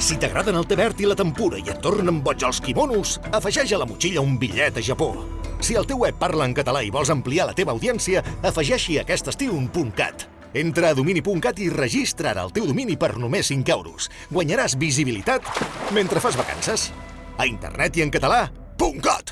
Si t'agraden el té verd i la tempura i et tornen boig els quimonos, afegeix a la motxilla un bitllet a Japó. Si el teu web parla en català i vols ampliar la teva audiència, afegeixi aquest estiu un cat. Entra a domini.cat i registra ara el teu domini per només 5 euros. Guanyaràs visibilitat mentre fas vacances. A internet i en català, puntcat!